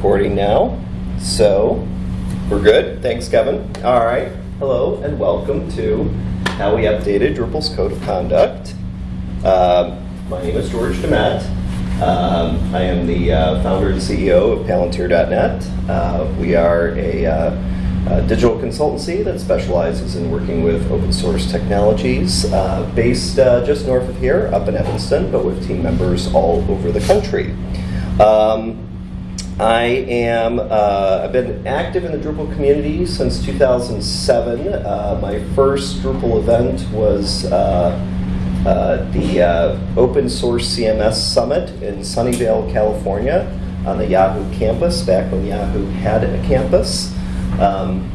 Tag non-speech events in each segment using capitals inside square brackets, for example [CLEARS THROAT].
recording now. So, we're good. Thanks, Kevin. All right. Hello and welcome to How We Updated Drupal's Code of Conduct. Um, my name is George Demet. Um, I am the uh, founder and CEO of Palantir.net. Uh, we are a, uh, a digital consultancy that specializes in working with open source technologies uh, based uh, just north of here, up in Evanston, but with team members all over the country. Um, I am, uh, I've been active in the Drupal community since 2007. Uh, my first Drupal event was uh, uh, the uh, Open Source CMS Summit in Sunnyvale, California on the Yahoo campus, back when Yahoo had a campus. Um,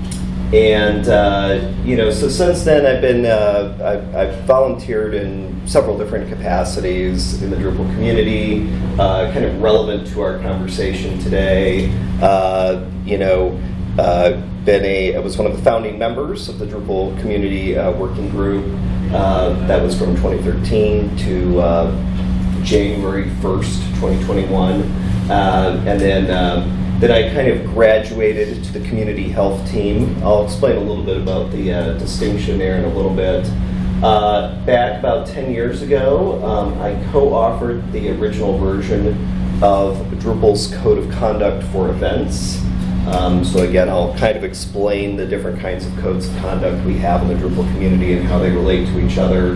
and, uh, you know, so since then I've been, uh, I've, I've, volunteered in several different capacities in the Drupal community, uh, kind of relevant to our conversation today. Uh, you know, uh, been a, I was one of the founding members of the Drupal community uh, working group. that was from 2013 to January 1st, 2021. and then that I kind of graduated to the community health team. I'll explain a little bit about the uh, distinction there in a little bit. Uh, back about 10 years ago, um, I co-authored the original version of Drupal's Code of Conduct for Events. Um, so again, I'll kind of explain the different kinds of codes of conduct we have in the Drupal community and how they relate to each other.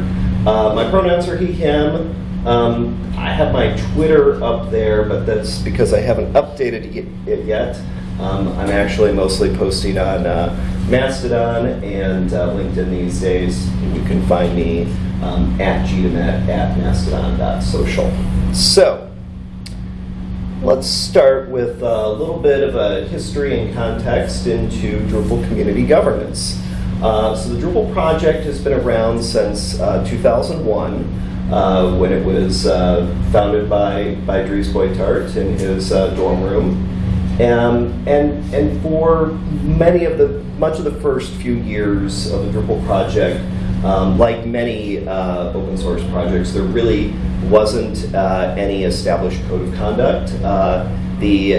Uh, my pronouns are he, him. Um, I have my Twitter up there, but that's because I haven't updated it yet. Um, I'm actually mostly posting on uh, Mastodon and uh, LinkedIn these days. You can find me um, at gdemet at mastodon.social. So, let's start with a little bit of a history and context into Drupal community governance. Uh, so the Drupal project has been around since uh, 2001 uh, when it was uh, founded by, by Dries Buytaert in his uh, dorm room. Um, and, and for many of the, much of the first few years of the Drupal project, um, like many uh, open source projects, there really wasn't uh, any established code of conduct. Uh, the,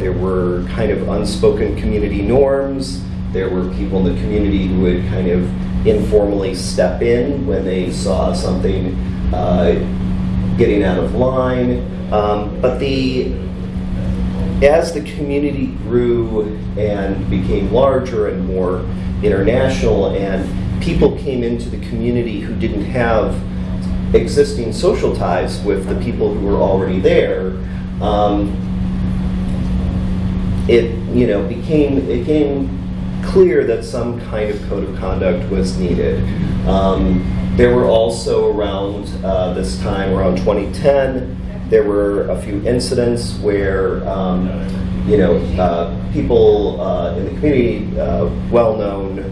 there were kind of unspoken community norms. There were people in the community who would kind of informally step in when they saw something uh, getting out of line. Um, but the as the community grew and became larger and more international and people came into the community who didn't have existing social ties with the people who were already there, um, it you know became it became clear that some kind of code of conduct was needed. Um, there were also around uh, this time, around 2010, there were a few incidents where um, you know uh, people uh, in the community, uh, well-known,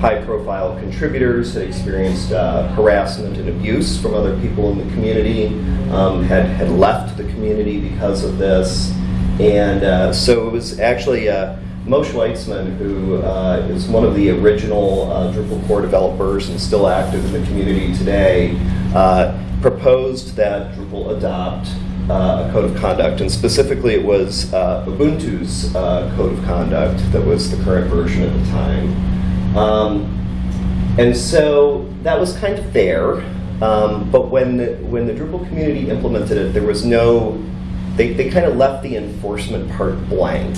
high-profile contributors had experienced uh, harassment and abuse from other people in the community, um, had had left the community because of this, and uh, so it was actually. Moshe Weitzman, who uh, is one of the original uh, Drupal core developers and still active in the community today, uh, proposed that Drupal adopt uh, a code of conduct, and specifically it was uh, Ubuntu's uh, code of conduct that was the current version at the time. Um, and so that was kind of there, um, but when the, when the Drupal community implemented it, there was no, they, they kind of left the enforcement part blank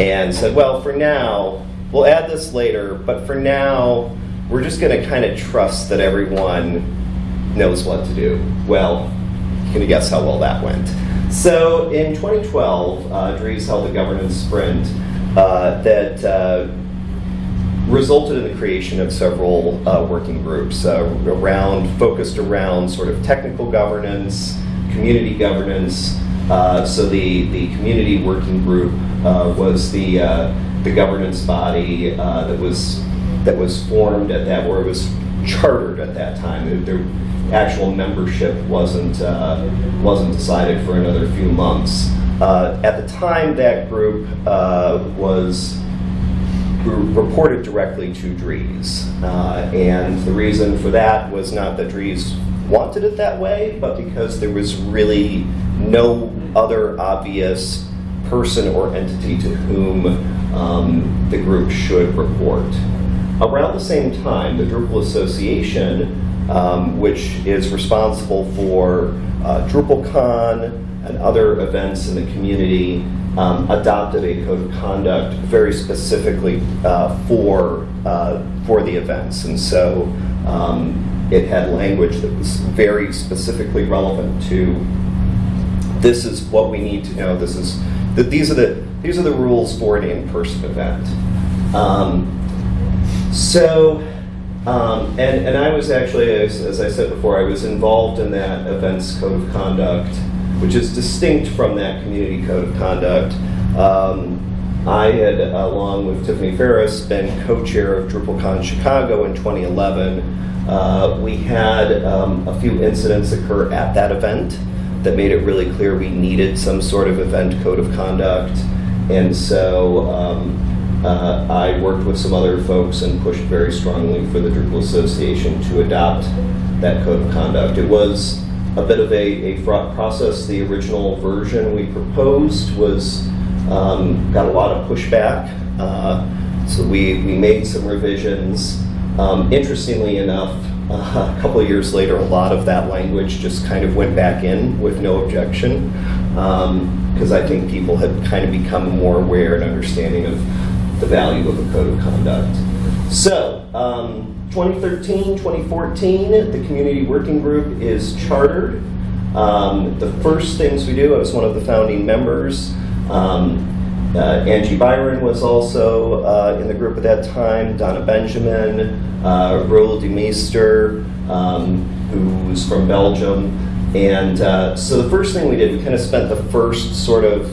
and said, well, for now, we'll add this later, but for now, we're just going to kind of trust that everyone knows what to do. Well, can you guess how well that went? So in 2012, uh, Dries held a governance sprint uh, that uh, resulted in the creation of several uh, working groups uh, around, focused around sort of technical governance, community governance. Uh, so the, the community working group uh, was the uh, the governance body uh, that was that was formed at that, or it was chartered at that time. The actual membership wasn't wasn't decided for another few months. at the time, that group was reported directly to Dries. Uh, and the reason for that was not that Dries wanted it that way, but because there was really no other obvious person or entity to whom um, the group should report. Around the same time, the Drupal Association, um, which is responsible for uh, DrupalCon and other events in the community, um, adopted a code of conduct very specifically uh, for uh, for the events, and so um, it had language that was very specifically relevant to this is what we need to know. This is that these are the these are the rules for an in-person event. Um, so, um, and and I was actually, as, as I said before, I was involved in that events code of conduct, which is distinct from that community code of conduct. Um, I had, along with Tiffany Farriss, been co-chair of DrupalCon Chicago in 2011. Uh, we had um, a few incidents occur at that event that made it really clear we needed some sort of event code of conduct. And so um, uh, I worked with some other folks and pushed very strongly for the Drupal Association to adopt that code of conduct. It was a bit of a, a fraught process. The original version we proposed was um, got a lot of pushback. Uh, so we, we made some revisions. Um, interestingly enough, uh, a couple of years later, a lot of that language just kind of went back in with no objection, because um, I think people had kind of become more aware and understanding of the value of a code of conduct. So, um, 2013, 2014, the community working group is chartered. Um, the first things we do, I was one of the founding members. Um, uh, Angie Byron was also uh, in the group at that time, Donna Benjamin, uh, Roel de Meester, um, who's from Belgium. And uh, so the first thing we did, we kind of spent the first sort of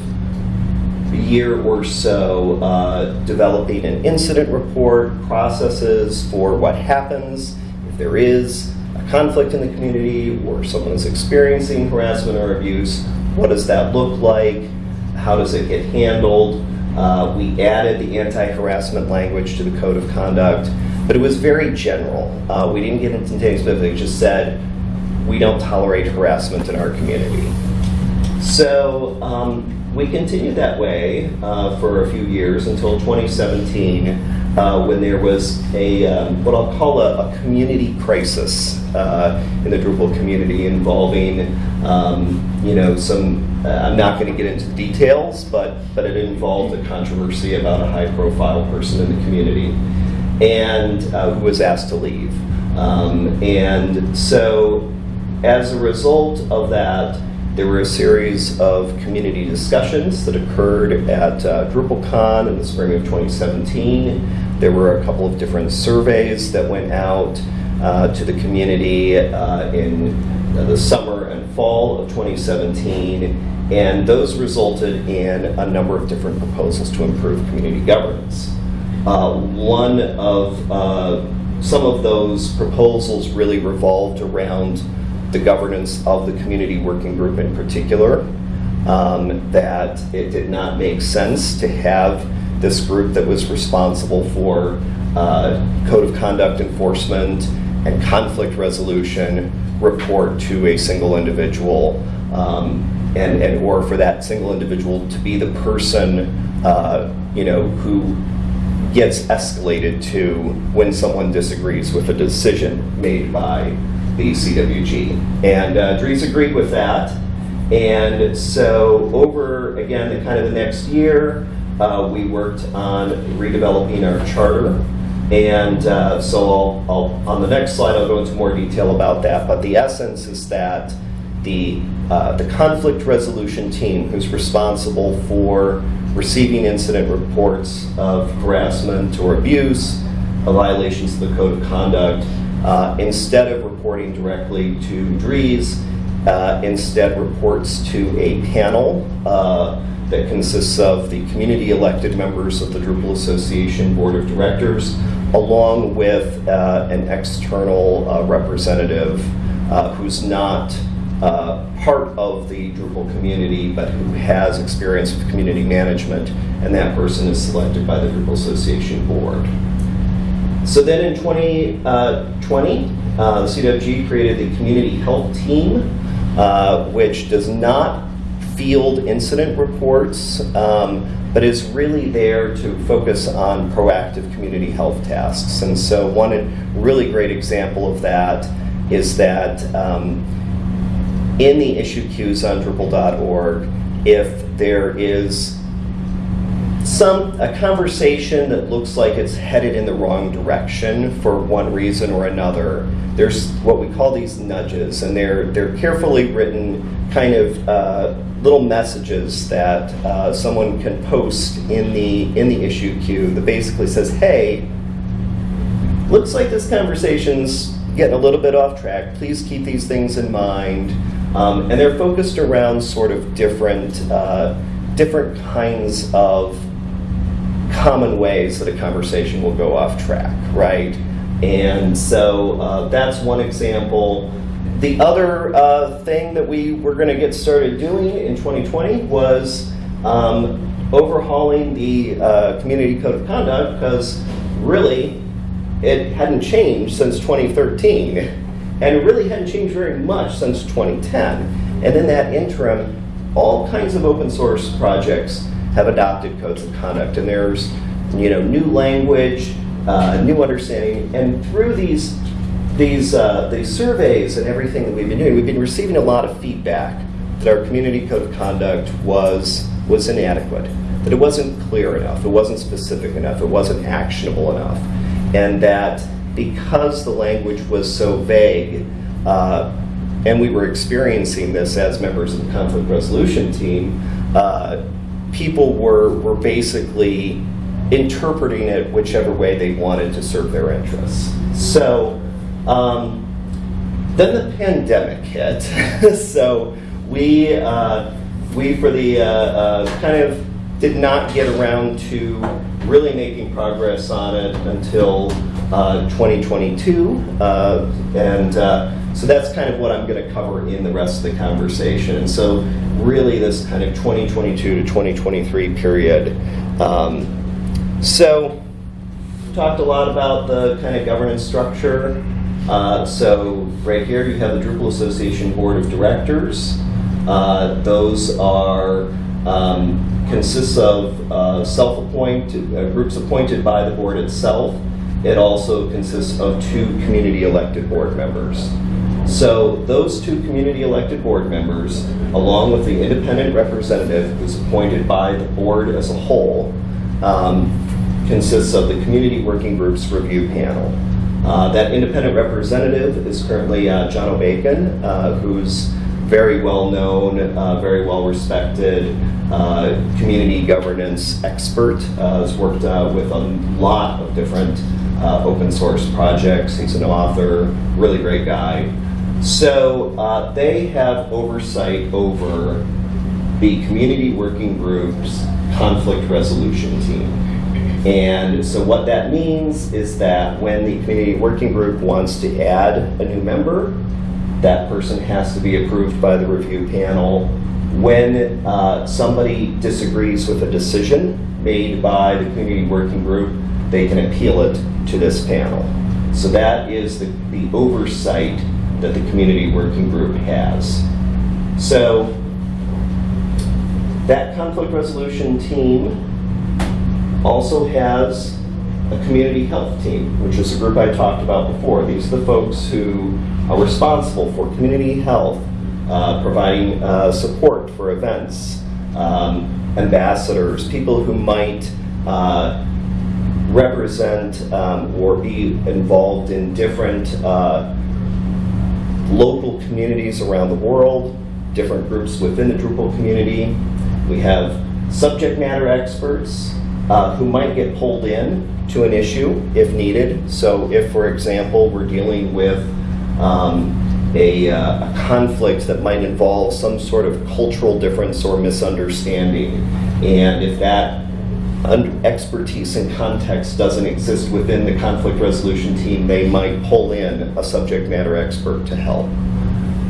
year or so uh, developing an incident report, processes for what happens if there is a conflict in the community or someone is experiencing harassment or abuse. What does that look like? How does it get handled? Uh, we added the anti-harassment language to the code of conduct, but it was very general. Uh, we didn't get into anything specific, just said, we don't tolerate harassment in our community. So um, we continued that way uh, for a few years until 2017, uh, when there was a um, what I'll call a, a community crisis uh, in the Drupal community involving, um, you know, some. Uh, I'm not going to get into the details, but but it involved a controversy about a high-profile person in the community, and uh, who was asked to leave. Um, and so, as a result of that. There were a series of community discussions that occurred at uh, DrupalCon in the spring of 2017. There were a couple of different surveys that went out uh, to the community uh, in the summer and fall of 2017, and those resulted in a number of different proposals to improve community governance. Uh, one of uh, some of those proposals really revolved around the governance of the community working group in particular, um, that it did not make sense to have this group that was responsible for uh, code of conduct enforcement and conflict resolution report to a single individual um, and, and or for that single individual to be the person uh, you know who gets escalated to when someone disagrees with a decision made by the CWG. And uh, Dries agreed with that. And so over, again, the kind of the next year, uh, we worked on redeveloping our charter. And uh, so I'll, I'll, on the next slide, I'll go into more detail about that. But the essence is that the, uh, the conflict resolution team, who's responsible for receiving incident reports of harassment or abuse, violations of the code of conduct, uh, instead of reporting directly to Dries, uh, instead reports to a panel uh, that consists of the community elected members of the Drupal Association Board of Directors, along with uh, an external uh, representative who's not part of the Drupal community, but who has experience with community management, and that person is selected by the Drupal Association Board. So then in 2020, uh, uh, the CWG created the Community Health Team, uh, which does not field incident reports, um, but is really there to focus on proactive community health tasks. And so, one really great example of that is that um, in the issue queues on Drupal.org, if there is some a conversation that looks like it's headed in the wrong direction for one reason or another. There's what we call these nudges, and they're they're carefully written kind of uh, little messages that uh, someone can post in the in the issue queue that basically says, "Hey, looks like this conversation's getting a little bit off track. Please keep these things in mind." Um, and they're focused around sort of different uh, different kinds of common ways that a conversation will go off track, right? And so uh, that's one example. The other uh, thing that we were going to get started doing in 2020 was um, overhauling the uh, Community Code of Conduct because really it hadn't changed since 2013 [LAUGHS] and it really hadn't changed very much since 2010. And in that interim, all kinds of open source projects have adopted codes of conduct, and there's you know new language, uh, new understanding, and through these these uh, these surveys and everything that we've been doing, we've been receiving a lot of feedback that our community code of conduct was was inadequate, that it wasn't clear enough, it wasn't specific enough, it wasn't actionable enough, and that because the language was so vague. Uh, and we were experiencing this as members of the conflict resolution team, uh, people were, were basically interpreting it whichever way they wanted to serve their interests. So um, then the pandemic hit. [LAUGHS] so we, uh, we for the uh, uh, kind of did not get around to really making progress on it until 2022. Uh, and uh, so that's kind of what I'm going to cover in the rest of the conversation. And so really this kind of 2022 to 2023 period. Um, so talked a lot about the kind of governance structure. Uh, so right here you have the Drupal Association Board of Directors. Uh, those are um, consists of uh, self-appointed uh, groups appointed by the board itself. It also consists of two community elected board members. So those two community elected board members, along with the independent representative who's appointed by the board as a whole, um, consists of the community working group's review panel. Uh, that independent representative is currently uh, Jono Bacon, uh, who's very well known, uh, very well respected uh, community governance expert. Uh, has worked with a lot of different open source projects. He's an author, really great guy. So uh, they have oversight over the community working group's conflict resolution team. And so what that means is that when the community working group wants to add a new member, that person has to be approved by the review panel. When uh, somebody disagrees with a decision made by the community working group, they can appeal it to this panel. So that is the, the oversight that the community working group has. So that conflict resolution team also has a community health team, which is a group I talked about before. These are the folks who are responsible for community health, uh, providing uh, support for events, um, ambassadors, people who might uh, represent um, or be involved in different uh, local communities around the world, different groups within the Drupal community. We have subject matter experts uh, who might get pulled in to an issue if needed. So if, for example, we're dealing with um, a, uh, a, conflict that might involve some sort of cultural difference or misunderstanding, and if that expertise and context doesn't exist within the conflict resolution team, they might pull in a subject matter expert to help.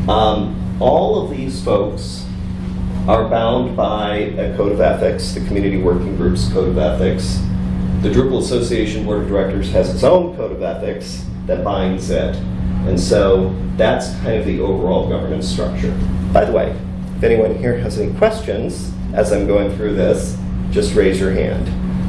Um, all of these folks are bound by a code of ethics, the community working group's code of ethics. The Drupal Association Board of Directors has its own code of ethics that binds it. And so that's kind of the overall governance structure. By the way, If anyone here has any questions as I'm going through this, just raise your hand.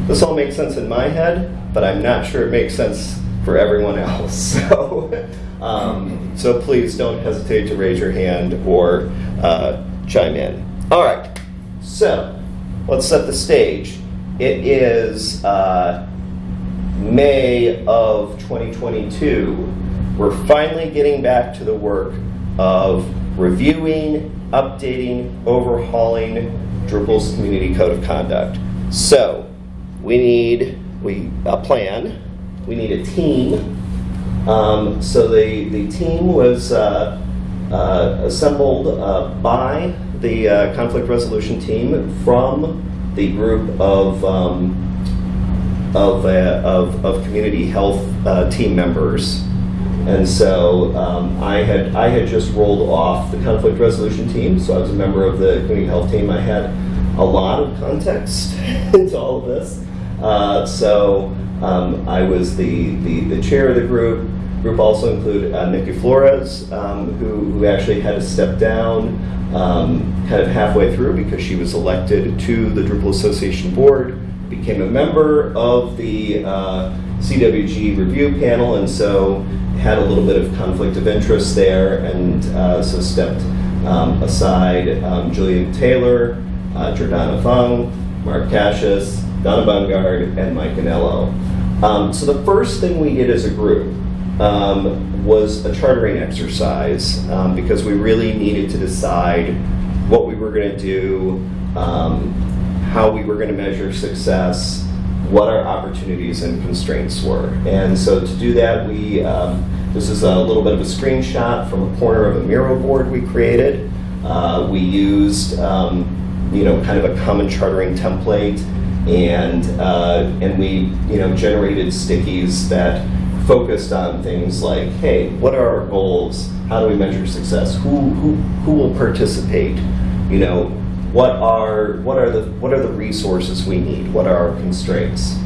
This all makes sense in my head, but I'm not sure it makes sense for everyone else. [LAUGHS] So, um, so please don't hesitate to raise your hand or uh, chime in. All right, so let's set the stage. It is uh, May of 2022. We're finally getting back to the work of reviewing, updating, overhauling Drupal's Community Code of Conduct. So we need we a plan. We need a team. Um, so the the team was uh, assembled uh, by the uh, conflict resolution team from the group of um, of, uh, of of community health uh, team members. And so um, I had I had just rolled off the conflict resolution team, so I was a member of the community health team. I had a lot of context [LAUGHS] into all of this. Uh, so um, I was the, the, the chair of the group. Group also included uh, Nikki Flores, um, who, who actually had to step down um, kind of halfway through because she was elected to the Drupal Association board, became a member of the uh, CWG review panel, and so had a little bit of conflict of interest there, and uh, so stepped um, aside. Um, Julian Taylor, uh, Jordana Fung, Mark Casias, Donna Bungard, and Mike Anello. Um, so the first thing we did as a group um, was a chartering exercise um, because we really needed to decide what we were going to do, um, how we were going to measure success, what our opportunities and constraints were. And so to do that, we um, this is a little bit of a screenshot from a corner of a Miro board we created. Uh, we used um, you know kind of a common chartering template, and uh, and we you know generated stickies that focused on things like, hey, what are our goals? How do we measure success? Who who who will participate? You know, what are what are the what are the resources we need? What are our constraints?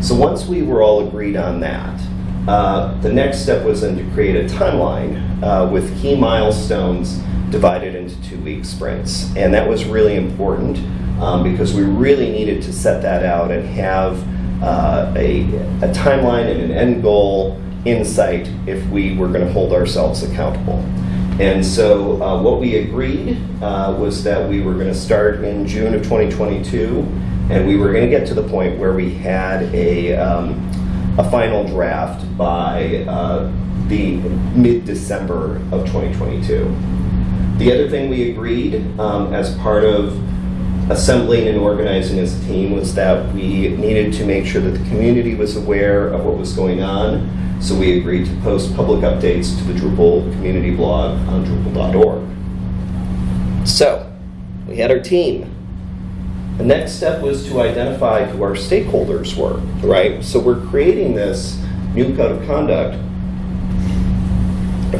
So once we were all agreed on that, uh, the next step was then to create a timeline uh, with key milestones divided into two-week sprints, and that was really important um, because we really needed to set that out and have uh, a, a timeline and an end goal in sight if we were going to hold ourselves accountable. And so uh, what we agreed uh, was that we were going to start in June of 2022, and we were going to get to the point where we had a, um, a final draft by uh, the mid-December of 2022. The other thing we agreed um, as part of assembling and organizing as a team was that we needed to make sure that the community was aware of what was going on. So we agreed to post public updates to the Drupal community blog on Drupal.org. So we had our team. The next step was to identify who our stakeholders were, right? So we're creating this new code of conduct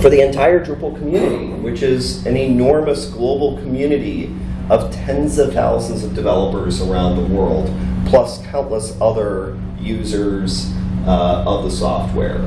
for the entire Drupal community, which is an enormous global community of tens of thousands of developers around the world, plus countless other users uh, of the software.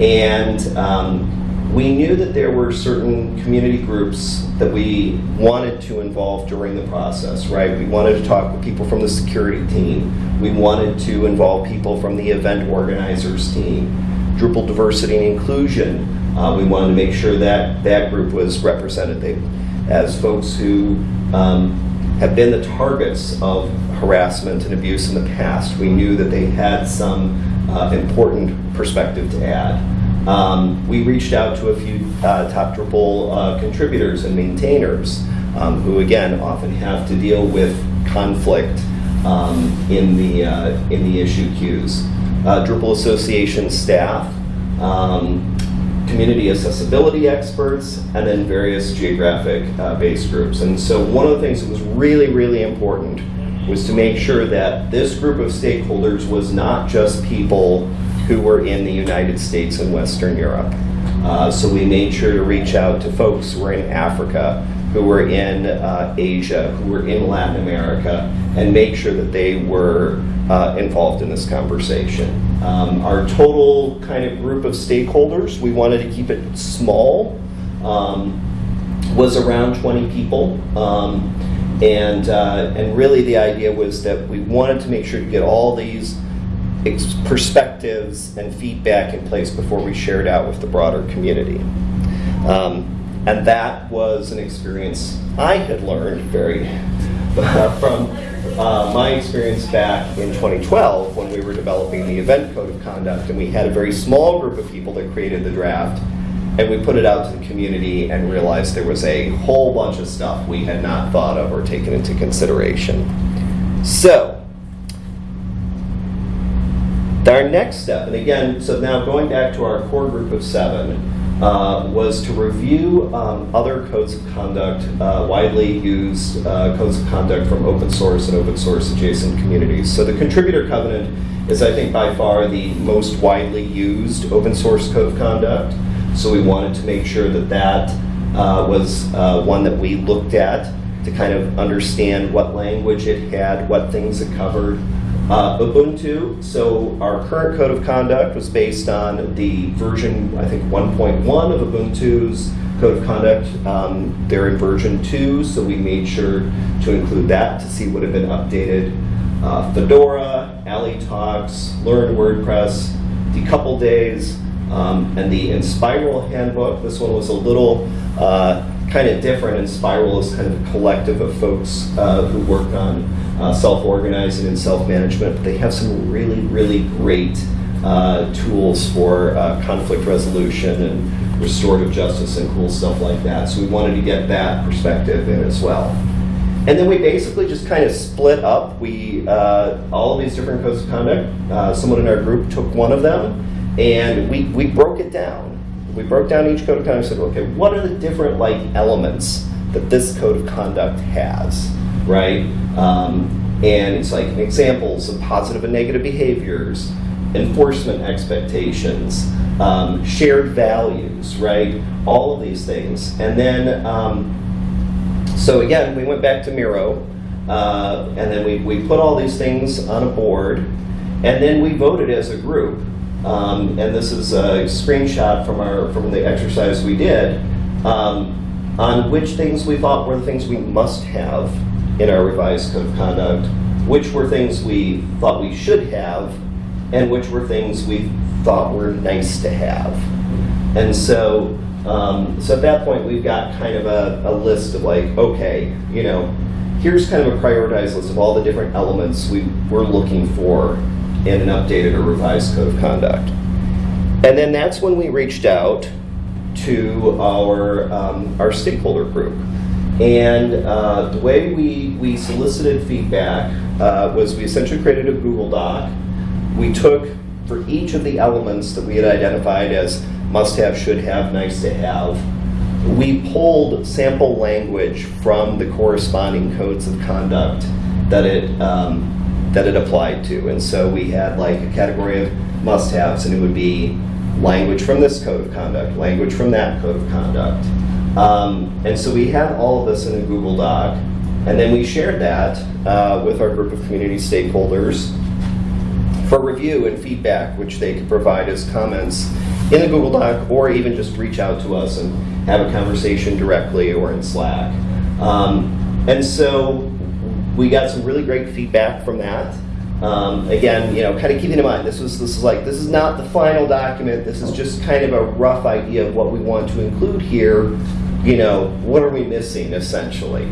And um, we knew that there were certain community groups that we wanted to involve during the process, right? We wanted to talk with people from the security team. We wanted to involve people from the event organizers team. Drupal diversity and inclusion, uh, we wanted to make sure that that group was represented. They, as folks who um, have been the targets of harassment and abuse in the past. We knew that they had some uh, important perspective to add. Um, we reached out to a few uh, top Drupal uh, contributors and maintainers um, who, again, often have to deal with conflict um, in the uh, in the issue queues. Uh, Drupal Association staff, um, community accessibility experts, and then various geographic uh, groups. And so one of the things that was really, really important was to make sure that this group of stakeholders was not just people who were in the United States and Western Europe. Uh, so we made sure to reach out to folks who were in Africa, who were in uh, Asia, who were in Latin America, and make sure that they were uh, involved in this conversation. Um, our total kind of group of stakeholders, we wanted to keep it small. Um, was around 20 people. Um, and, uh, and really the idea was that we wanted to make sure to get all these perspectives and feedback in place before we shared out with the broader community. Um, and that was an experience I had learned very from uh, my experience back in 2012 when we were developing the event code of conduct, and we had a very small group of people that created the draft, and we put it out to the community and realized there was a whole bunch of stuff we had not thought of or taken into consideration. So, our next step, and again, so now going back to our core group of seven, uh, was to review um, other codes of conduct, uh, widely used uh, codes of conduct from open source and open source adjacent communities. So the contributor covenant is, I think, by far the most widely used open source code of conduct. So we wanted to make sure that that uh, was uh, one that we looked at to kind of understand what language it had, what things it covered, uh, Ubuntu, so our current code of conduct was based on the version, I think 1.1 of Ubuntu's code of conduct. Um, they're in version 2, so we made sure to include that to see what had been updated. Uh, Fedora, Ali Talks, Learn WordPress, Decoupled Days, um, and the Enspiral handbook. This one was a little uh, kind of different. Enspiral is kind of a collective of folks uh, who work on uh, self-organizing and self-management. They have some really, really great uh, tools for uh, conflict resolution and restorative justice and cool stuff like that. So we wanted to get that perspective in as well. And then we basically just kind of split up. We uh, all of these different codes of conduct. Uh, someone in our group took one of them, and we we broke it down. We broke down each code of conduct and said, okay, what are the different like elements that this code of conduct has, right? Um, and it's like examples of positive and negative behaviors, enforcement expectations, um, shared values, right? All of these things. And then, um, so again, we went back to Miro, uh, and then we, we put all these things on a board, and then we voted as a group. Um, and this is a screenshot from our from the exercise we did um, on which things we thought were the things we must have in our revised code of conduct, which were things we thought we should have, and which were things we thought were nice to have. And so, um, so at that point, we've got kind of a, a list of like, okay, you know, here's kind of a prioritized list of all the different elements we were looking for in an updated or revised code of conduct. And then that's when we reached out to our, um, our stakeholder group. And uh, the way we, we solicited feedback uh, was we essentially created a Google Doc. We took, for each of the elements that we had identified as must have, should have, nice to have, we pulled sample language from the corresponding codes of conduct that it, um, that it applied to. And so we had like a category of must haves, and it would be language from this code of conduct, language from that code of conduct. Um, and so we had all of this in a Google Doc, and then we shared that uh, with our group of community stakeholders for review and feedback, which they could provide as comments in the Google Doc, or even just reach out to us and have a conversation directly or in Slack. Um, and so we got some really great feedback from that. Um, again, you know, kind of keeping in mind, this was this is like this is not the final document. This is just kind of a rough idea of what we want to include here. You know, what are we missing essentially?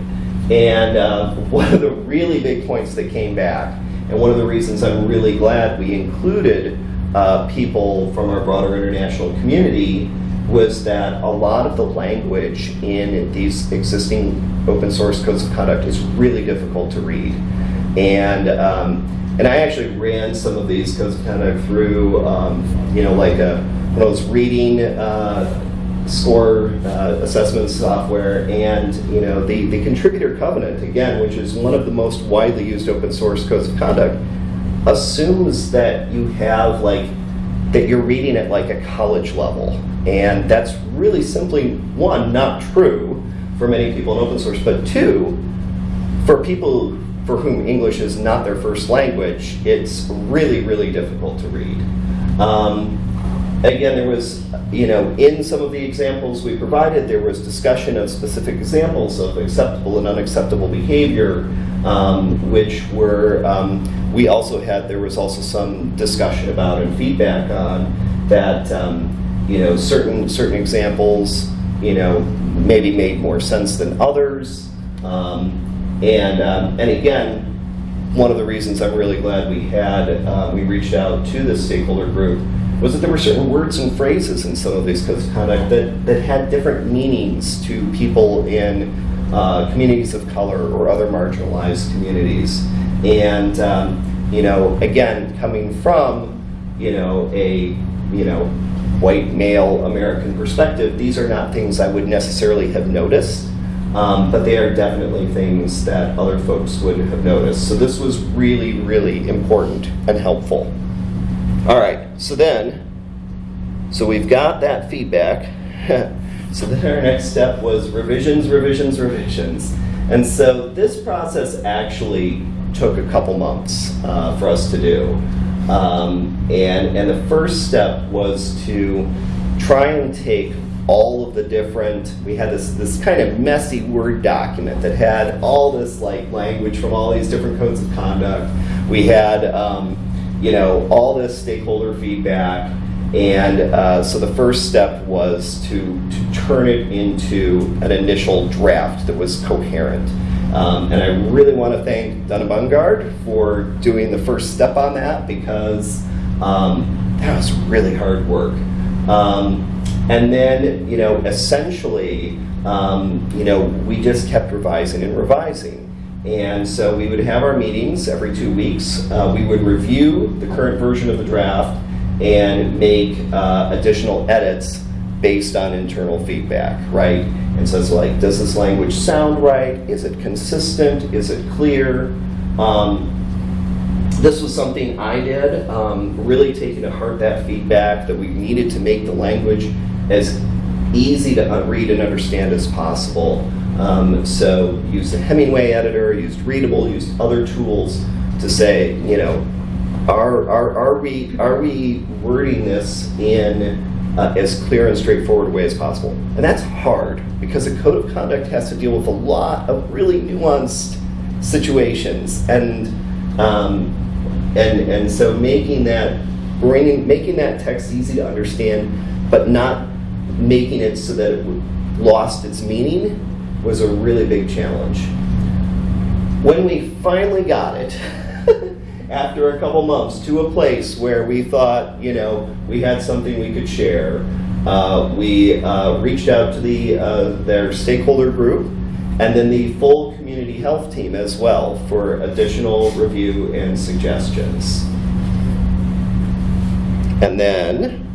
And uh, [LAUGHS] one of the really big points that came back, and one of the reasons I'm really glad we included uh, people from our broader international community was that a lot of the language in these existing open source codes of conduct is really difficult to read. And um, and I actually ran some of these codes of conduct through, um, you know, like a, when I was reading uh, score uh, assessment software and, you know, the, the contributor covenant, again, which is one of the most widely used open source codes of conduct, assumes that you have like, that you're reading at like a college level. And that's really simply, one, not true for many people in open source, but two, for people for whom English is not their first language, it's really, really difficult to read. Um, again, there was, you know, in some of the examples we provided, there was discussion of specific examples of acceptable and unacceptable behavior, um, which were, um, we also had, there was also some discussion about and feedback on that, um, you know, certain, certain examples, you know, maybe made more sense than others. Um, and, um, and again, one of the reasons I'm really glad we had, uh, we reached out to this stakeholder group was that there were certain words and phrases in some of these codes of conduct that, that had different meanings to people in uh, communities of color or other marginalized communities. And, um, you know, again, coming from, you know, a, you know, white male American perspective, these are not things I would necessarily have noticed. Um, but they are definitely things that other folks would have noticed. So this was really, really important and helpful. All right, so then, so we've got that feedback. [LAUGHS] so then our next step was revisions, revisions, revisions. And so this process actually took a couple months uh, for us to do. Um, and, and the first step was to try and take all of the different, we had this, this kind of messy Word document that had all this like language from all these different codes of conduct. We had, um, you know, all this stakeholder feedback. And uh, so the first step was to, to turn it into an initial draft that was coherent. Um, and I really want to thank Donna Bungard for doing the first step on that because um, that was really hard work. Um, and then, you know, essentially, um, you know, we just kept revising and revising. And so we would have our meetings every two weeks. Uh, we would review the current version of the draft and make uh, additional edits based on internal feedback, right? And so it's like, does this language sound right? Is it consistent? Is it clear? Um, this was something I did, um, really taking to heart that feedback that we needed to make the language as easy to read and understand as possible. Um, so use the Hemingway editor, used Readable, used other tools to say, you know, are, are, are, we, are we wording this in uh, as clear and straightforward a way as possible? And that's hard because a code of conduct has to deal with a lot of really nuanced situations. And, um, and, and so making that, bringing, making that text easy to understand, but not making it so that it lost its meaning was a really big challenge. When we finally got it, [LAUGHS] after a couple months, to a place where we thought, you know, we had something we could share, uh, we uh, reached out to the uh, their stakeholder group and then the full community health team as well for additional review and suggestions. And then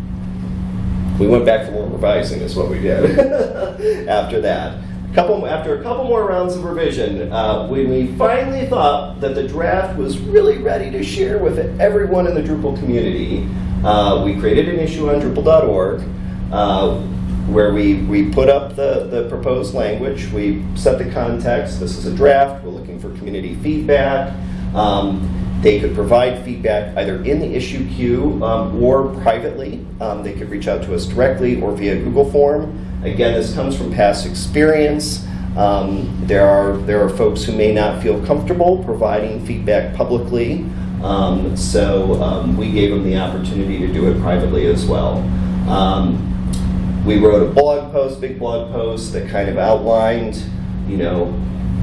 we went back for more revising is what we did [LAUGHS] after that. A couple, after a couple more rounds of revision, uh, when we finally thought that the draft was really ready to share with everyone in the Drupal community, uh, we created an issue on Drupal.org uh, where we, we put up the, the proposed language, we set the context, this is a draft, we're looking for community feedback. Um, they could provide feedback either in the issue queue um, or privately. Um, they could reach out to us directly or via Google form. Again, this comes from past experience. Um, there are there are folks who may not feel comfortable providing feedback publicly, um, so um, we gave them the opportunity to do it privately as well. Um, we wrote a blog post, big blog post that kind of outlined, you know,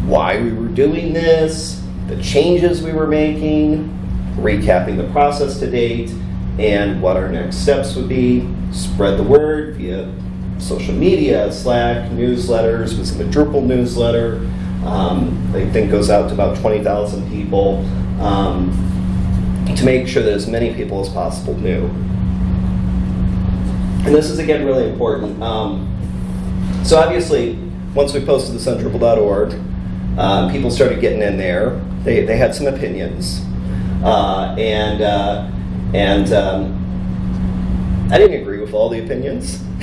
why we were doing this, the changes we were making, recapping the process to date, and what our next steps would be. Spread the word via social media, Slack, newsletters, was in the Drupal newsletter. Um, I think goes out to about 20,000 people um, to make sure that as many people as possible knew. And this is again really important. Um, so obviously, once we posted this on Drupal.org, uh, people started getting in there. They, they had some opinions. Uh, and uh, and um, I didn't agree with all the opinions, [LAUGHS]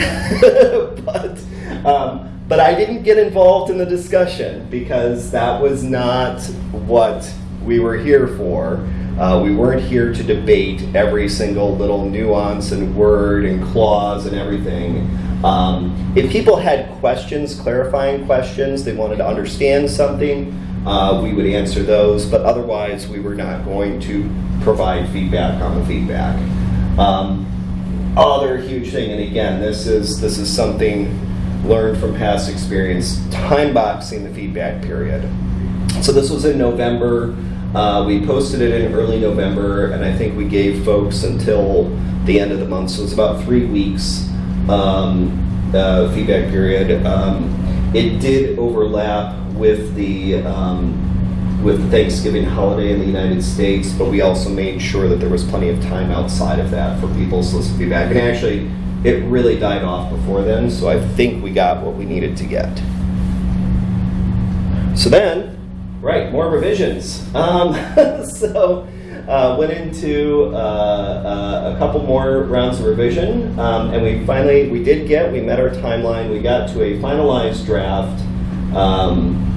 but, um, but I didn't get involved in the discussion because that was not what we were here for. Uh, we weren't here to debate every single little nuance and word and clause and everything. Um, if people had questions, clarifying questions, they wanted to understand something, uh, we would answer those, but otherwise we were not going to provide feedback on the feedback. Um, other huge thing, and again, this is this is something learned from past experience: time boxing the feedback period. So this was in November. Uh, we posted it in early November, and I think we gave folks until the end of the month. So it's about three weeks um, uh, feedback period. Um, it did overlap with the um, with the Thanksgiving holiday in the United States, but we also made sure that there was plenty of time outside of that for people solicit feedback. And actually, it really died off before then, so I think we got what we needed to get. So then, right, more revisions. Um, [LAUGHS] so uh, went into uh, uh, a couple more rounds of revision, um, and we finally we did get we met our timeline. We got to a finalized draft. Um,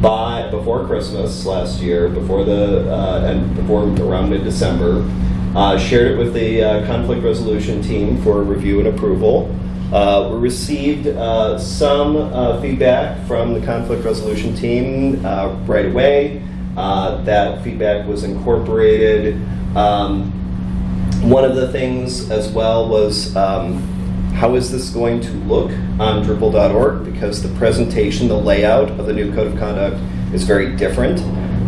by before Christmas last year, before the uh, and before around mid-December, uh, shared it with the conflict resolution team for review and approval. Uh, we received uh, some uh, feedback from the conflict resolution team right away. That feedback was incorporated. Um, one of the things as well was um, how is this going to look on Drupal.org? Because the presentation, the layout of the new code of conduct is very different.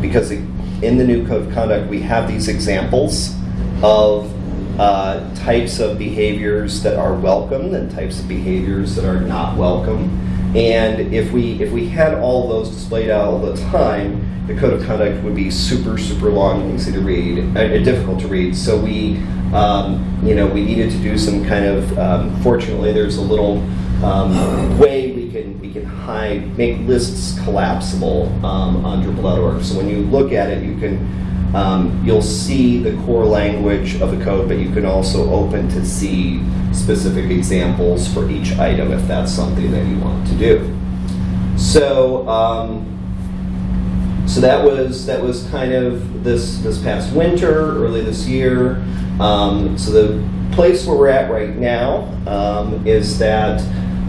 Because in the new code of conduct, we have these examples of uh, types of behaviors that are welcome and types of behaviors that are not welcome. And if we if we had all those displayed out all the time, the code of conduct would be super super long and easy to read, uh, difficult to read. So we um, you know, we needed to do some kind of. Um, fortunately, there's a little um, way we can we can hide, make lists collapsible um, on Drupal.org. So when you look at it, you can. Um, you'll see the core language of the code, but you can also open to see specific examples for each item if that's something that you want to do. So, um, so that was that was kind of this this past winter, early this year. Um, so the place where we're at right now um, is that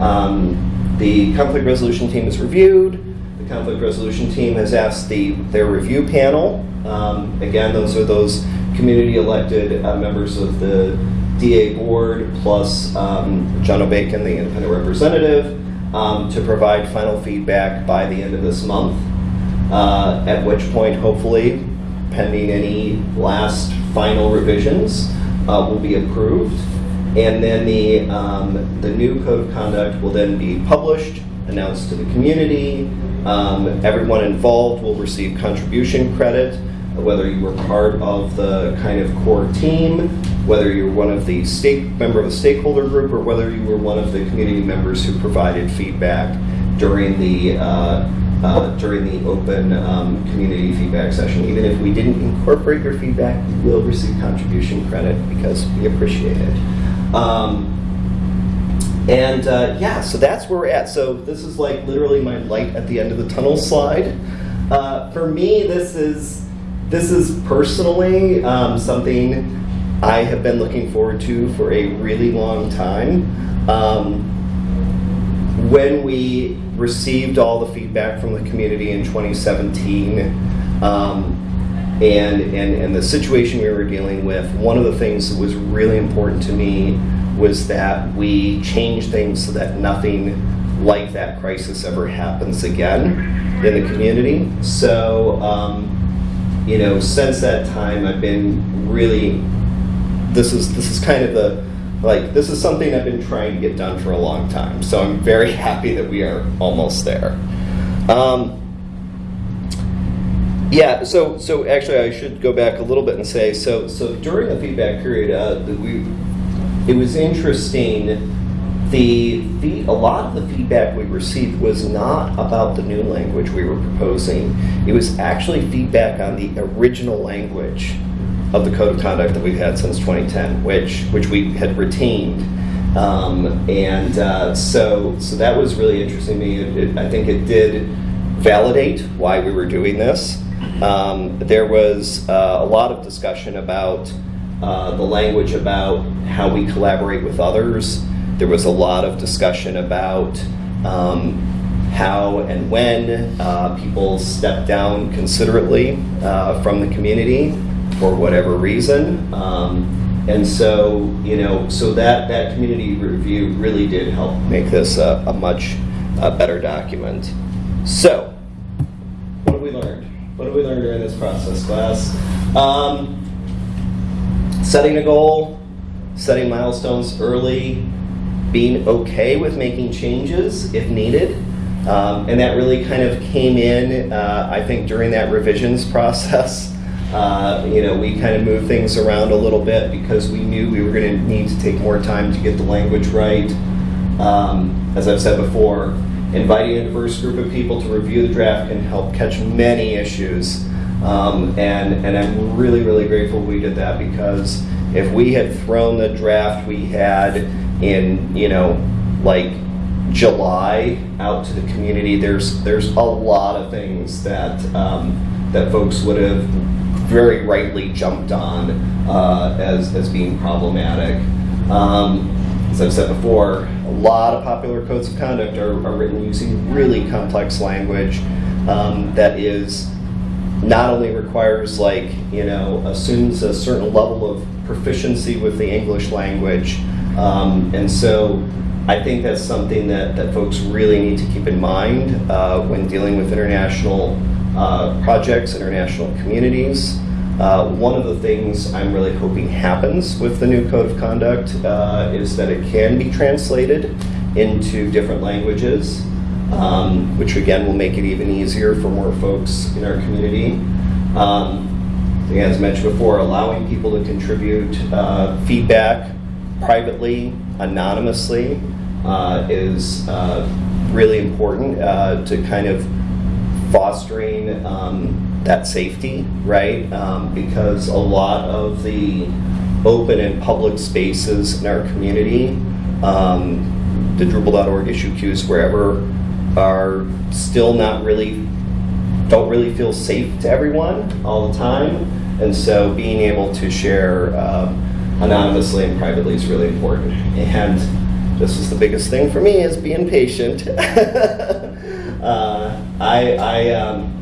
um, the conflict resolution team has reviewed. The conflict resolution team has asked the their review panel. Um, again, those are those community elected uh, members of the DA board plus um, Jono Bacon, the independent representative, um, to provide final feedback by the end of this month. Uh, at which point, hopefully, pending any last final revisions, uh, will be approved. And then the, um, the new code of conduct will then be published, announced to the community. Um, everyone involved will receive contribution credit, whether you were part of the kind of core team, whether you're one of the state member of a stakeholder group, or whether you were one of the community members who provided feedback during the uh, uh, during the open um, community feedback session. Even if we didn't incorporate your feedback, you will receive contribution credit because we appreciate it. Um, and uh, yeah, so that's where we're at. So this is like literally my light at the end of the tunnel slide. Uh, for me, this is this is personally um, something I have been looking forward to for a really long time. Um, when we received all the feedback from the community in 2017 um, and, and, and the situation we were dealing with, one of the things that was really important to me was that we change things so that nothing like that crisis ever happens again in the community. So, um, you know, since that time, I've been really, this is, this is kind of the, like this is something I've been trying to get done for a long time. So I'm very [LAUGHS] happy that we are almost there. Um, yeah, so so actually I should go back a little bit and say so so during the feedback period, uh, we it was interesting. The, the a lot of the feedback we received was not about the new language we were proposing. It was actually feedback on the original language of the code of conduct that we've had since 2010, which which we had retained. Um, and uh, so so that was really interesting to me. It, it, I think it did validate why we were doing this. Um, there was uh, a lot of discussion about uh, the language about how we collaborate with others. There was a lot of discussion about um, how and when uh, people step down considerately uh, from the community for whatever reason. Um, and so, you know, so that, that community review really did help make this a, a much a better document. So, what have we learned? What have we learned during this process, class? Um, setting a goal, setting milestones early, being okay with making changes if needed. Um, and that really kind of came in, uh, I think, during that revisions [LAUGHS] process. Uh, you know, we kind of moved things around a little bit because we knew we were going to need to take more time to get the language right. Um, as I've said before, inviting a diverse group of people to review the draft can help catch many issues. Um, and, and I'm really, really grateful we did that because if we had thrown the draft we had in, you know, like July out to the community, there's there's a lot of things that um, that folks would have very rightly jumped on uh, as as being problematic. Um, as I've said before, a lot of popular codes of conduct are, are written using really complex language um, that is not only requires like you know assumes a certain level of proficiency with the English language, um, and so I think that's something that, that folks really need to keep in mind uh, when dealing with international uh, projects, international communities. Uh, one of the things I'm really hoping happens with the new Code of Conduct uh, is that it can be translated into different languages, um, which again will make it even easier for more folks in our community. Um, as mentioned before, allowing people to contribute uh, feedback privately, anonymously, uh, is uh, really important to kind of fostering um, that safety, right? Um, because a lot of the open and public spaces in our community, um, the Drupal.org issue queues, wherever, are still not really, don't really feel safe to everyone all the time. And so being able to share uh, anonymously and privately is really important. And this is the biggest thing for me is being patient. [LAUGHS] uh, I, I, um,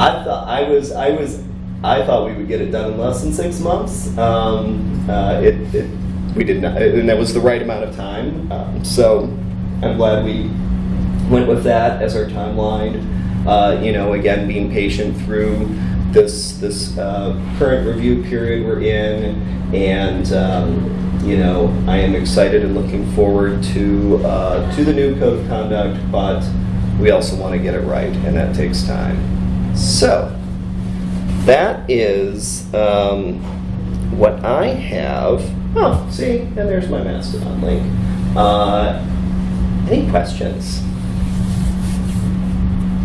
I thought I was, I was, I thought we would get it done in less than six months. Um, uh, it, it, we did not, and that was the right amount of time. Um, so I'm glad we went with that as our timeline. Uh, you know, again, being patient through this this uh, current review period we're in, and um, you know, I am excited and looking forward to uh, to the new code of conduct, but we also want to get it right, and that takes time. So that is um, what I have. Oh, see, and there's my Mastodon link. Uh, any questions?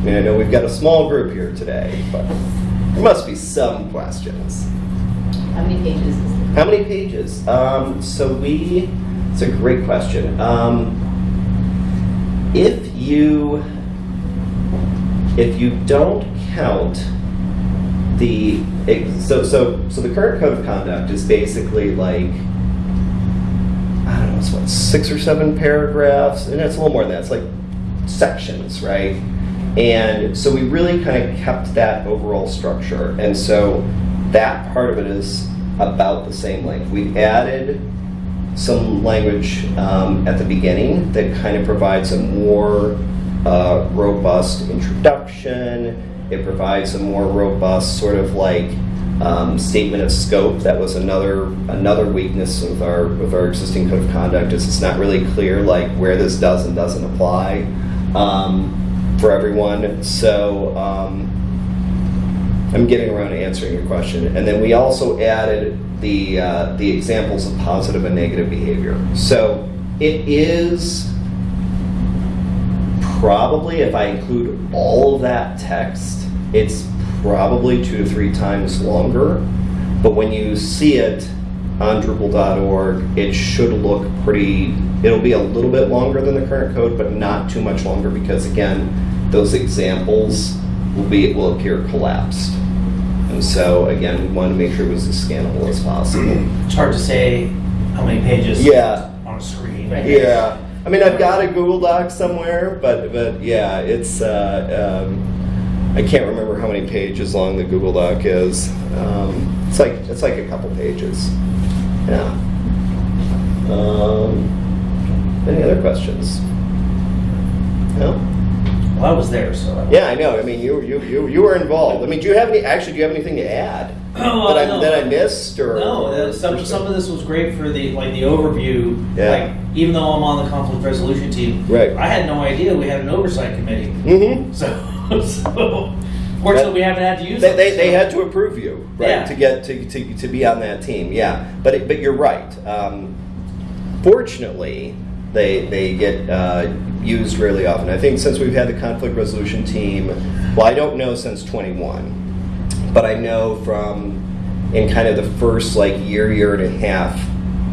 I mean, I know we've got a small group here today, but there must be some questions. How many pages is it? How many pages? Um, so we, it's a great question. Um, if you, if you don't count the, so, so, so the current code of conduct is basically like, I don't know, it's what, six or seven paragraphs, and it's a little more than that, it's like sections, right? And so we really kind of kept that overall structure. And so that part of it is about the same length. We added some language um, at the beginning that kind of provides a more uh, robust introduction. It provides a more robust sort of like um, statement of scope. That was another another weakness with our with our existing code of conduct is it's not really clear like where this does and doesn't apply um, for everyone. So. Um, I'm getting around to answering your question. And then we also added the, uh, the examples of positive and negative behavior. So it is probably, if I include all of that text, it's probably two to three times longer. But when you see it on Drupal.org, it should look pretty, it'll be a little bit longer than the current code, but not too much longer because again, those examples will be, will appear collapsed. And so, again, we wanted to make sure it was as scannable as possible. It's hard to say how many pages. Yeah. On a screen. Yeah, I mean, I've got a Google Doc somewhere, but, but yeah, it's, uh, um, I can't remember how many pages long the Google Doc is. Um, It's like, it's like a couple pages, yeah. Um, Any other questions? No? Well, I was there, so. I- Yeah, I know, I mean, you, you, you you were involved. I mean, do you have any, actually, do you have anything to add? [CLEARS THROAT] Oh, That I, no. that I missed, or? No, uh, some, some of this was great for the, like, the overview. Yeah. Like, even though I'm on the conflict resolution team. Right. I had no idea we had an oversight committee. Mm-hmm. So, [LAUGHS] so, fortunately, we haven't had to use They, they, they had to approve you, right, Yeah. to get, to, to, to be on that team, yeah. But, it- but you're right. Um, Fortunately, they, they get uh, used really often. I think since we've had the conflict resolution team, well, I don't know since 21, but I know from in kind of the first like year, year and a half,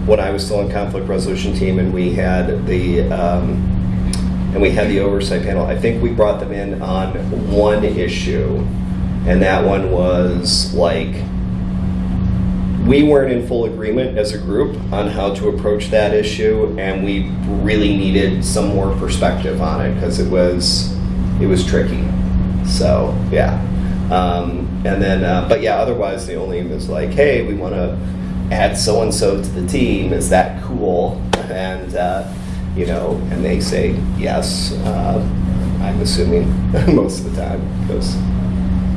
when I was still in conflict resolution team and we had the, um, and we had the oversight panel, I think we brought them in on one issue, and that one was like, we weren't in full agreement as a group on how to approach that issue, and we really needed some more perspective on it because it was, it was tricky. So, yeah. Um, and then, uh, but yeah, otherwise the only was like, hey, we want to add so and so to the team. Is that cool? And uh, you know, and they say yes. Uh, I'm assuming [LAUGHS] most of the time because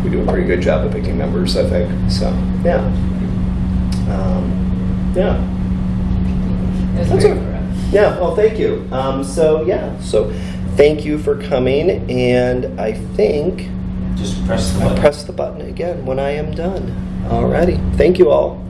we do a pretty good job of picking members. I think so. Yeah. Um, yeah. It was That's very all- Yeah, well, thank you. Um, so, yeah, so thank you for coming, and I think Just press the I'll press the button again when I am done. Alrighty, thank you all.